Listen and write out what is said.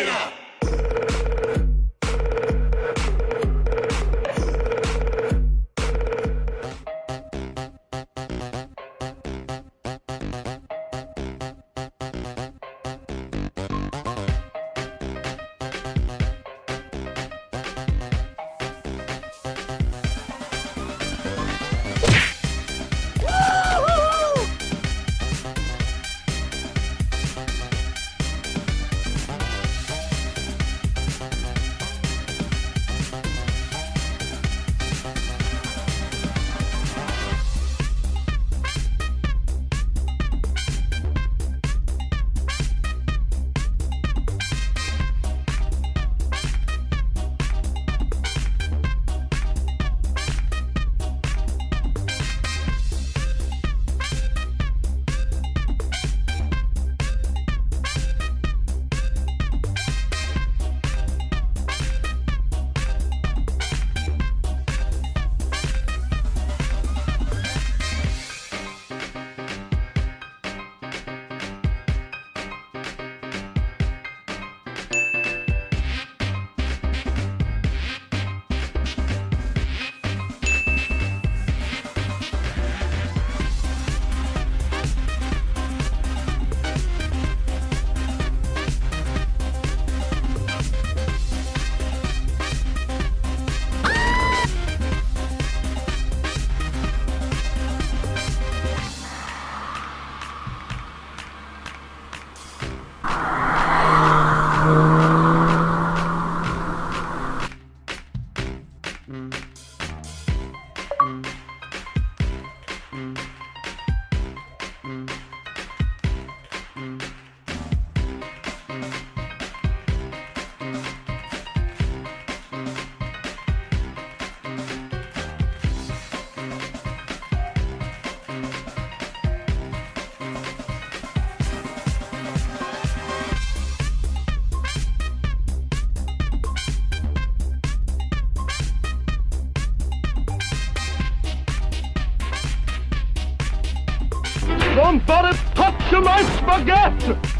Mira. Somebody touch my spaghetti!